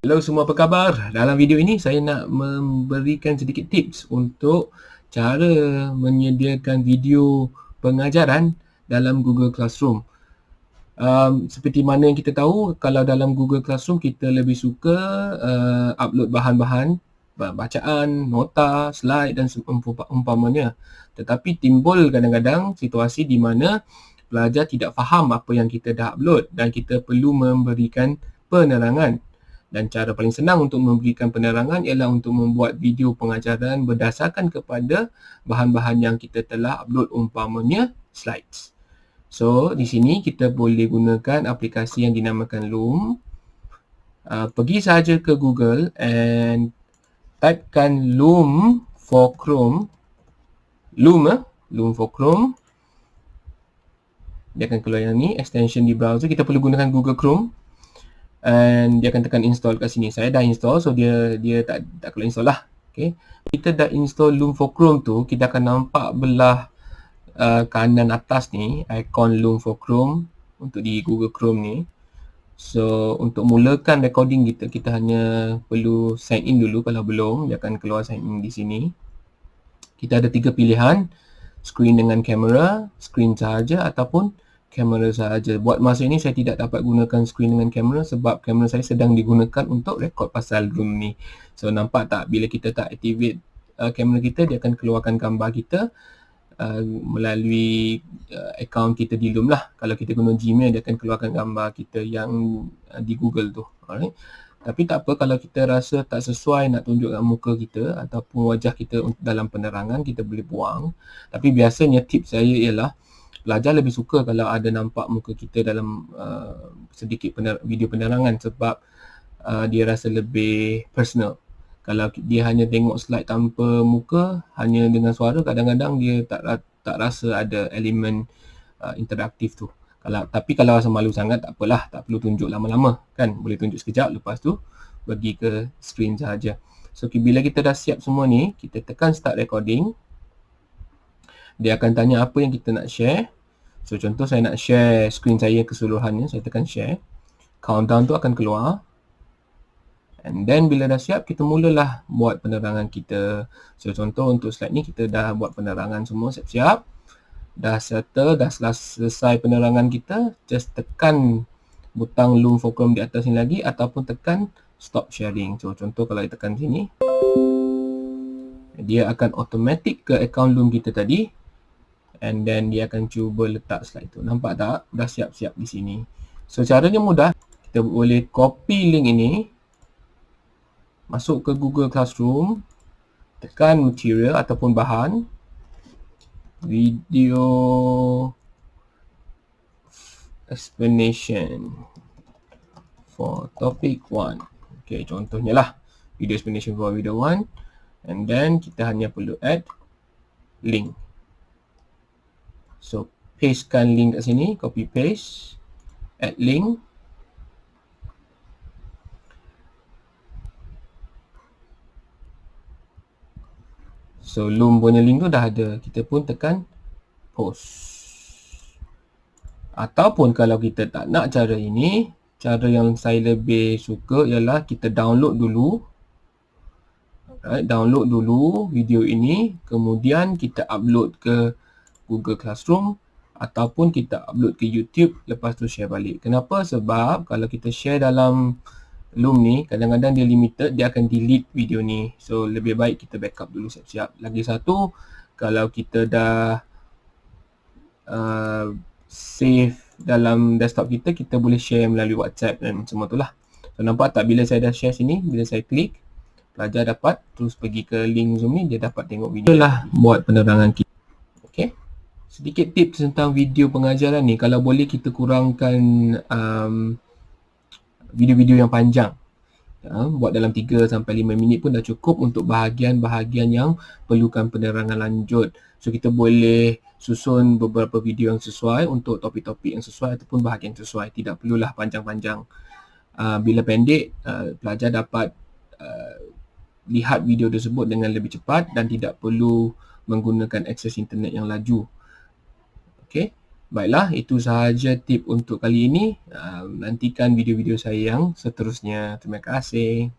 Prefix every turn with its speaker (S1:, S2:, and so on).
S1: Hello semua apa khabar? Dalam video ini saya nak memberikan sedikit tips untuk cara menyediakan video pengajaran dalam Google Classroom. Um, seperti mana yang kita tahu, kalau dalam Google Classroom kita lebih suka uh, upload bahan-bahan bacaan, nota, slide dan umpamanya. Tetapi timbul kadang-kadang situasi di mana pelajar tidak faham apa yang kita dah upload dan kita perlu memberikan penerangan dan cara paling senang untuk memberikan penerangan ialah untuk membuat video pengajaran berdasarkan kepada bahan-bahan yang kita telah upload umpamanya slides. So, di sini kita boleh gunakan aplikasi yang dinamakan Loom. Uh, pergi saja ke Google and typekan Loom for Chrome. Loom, eh? Loom for Chrome. Dia akan keluar yang ni, extension di browser. Kita perlu gunakan Google Chrome and dia akan tekan install kat sini. Saya dah install so dia dia tak tak perlu install lah. Okay. Kita dah install Loom for Chrome tu, kita akan nampak belah uh, kanan atas ni ikon Loom for Chrome untuk di Google Chrome ni. So untuk mulakan recording kita, kita hanya perlu sign in dulu kalau belum, dia akan keluar sign in di sini. Kita ada tiga pilihan, screen dengan kamera, screen sahaja ataupun kamera sahaja. Buat masa ini saya tidak dapat gunakan screen dengan kamera sebab kamera saya sedang digunakan untuk rekod pasal room ni. So nampak tak bila kita tak activate uh, kamera kita dia akan keluarkan gambar kita uh, melalui uh, account kita di Loom lah. Kalau kita guna Gmail dia akan keluarkan gambar kita yang uh, di Google tu. Alright. Tapi tak apa kalau kita rasa tak sesuai nak tunjukkan muka kita ataupun wajah kita dalam penerangan kita boleh buang. Tapi biasanya tips saya ialah pelajar lebih suka kalau ada nampak muka kita dalam uh, sedikit pener- video penerangan sebab uh, dia rasa lebih personal. Kalau dia hanya tengok slide tanpa muka, hanya dengan suara, kadang-kadang dia tak tak rasa ada elemen uh, interaktif tu. Kalau tapi kalau rasa malu sangat tak apalah, tak perlu tunjuk lama-lama kan. Boleh tunjuk sekejap lepas tu pergi ke screen sahaja. So bila kita dah siap semua ni, kita tekan start recording dia akan tanya apa yang kita nak share. So contoh saya nak share screen saya keseluruhannya, saya tekan share. Countdown tu akan keluar. And then bila dah siap, kita mulalah buat penerangan kita. So contoh untuk slide ni kita dah buat penerangan semua siap-siap. Dah settle, dah selesai penerangan kita, just tekan butang Loom Chrome di atas ni lagi ataupun tekan stop sharing. So contoh kalau kita tekan sini, dia akan automatic ke account Loom kita tadi and then dia akan cuba letak slide tu. Nampak tak? Dah siap-siap di sini. So caranya mudah. Kita boleh copy link ini. Masuk ke Google Classroom. Tekan material ataupun bahan. Video explanation for topic 1. Okay, contohnya lah. Video explanation for video 1. And then kita hanya perlu add link. So pastekan link kat sini, copy paste, add link. So loom punya link tu dah ada, kita pun tekan post. Ataupun kalau kita tak nak cara ini, cara yang saya lebih suka ialah kita download dulu. Right, download dulu video ini, kemudian kita upload ke Google Classroom ataupun kita upload ke YouTube lepas tu share balik. Kenapa? Sebab kalau kita share dalam Loom ni, kadang-kadang dia limited, dia akan delete video ni. So, lebih baik kita backup dulu siap-siap. Lagi satu, kalau kita dah uh, save dalam desktop kita, kita boleh share melalui WhatsApp dan semua tu lah. So, nampak tak bila saya dah share sini, bila saya klik, pelajar dapat terus pergi ke link Zoom ni, dia dapat tengok video. Itulah buat penerangan kita. Okay sedikit tips tentang video pengajaran ni. Kalau boleh kita kurangkan um, video-video yang panjang. Ya, buat dalam 3 sampai 5 minit pun dah cukup untuk bahagian-bahagian yang perlukan penerangan lanjut. So kita boleh susun beberapa video yang sesuai untuk topik-topik yang sesuai ataupun bahagian sesuai. Tidak perlulah panjang-panjang. Uh, bila pendek uh, pelajar dapat uh, lihat video tersebut dengan lebih cepat dan tidak perlu menggunakan akses internet yang laju Okay. Baiklah, itu sahaja tip untuk kali ini. Uh, nantikan video-video saya yang seterusnya. Terima kasih.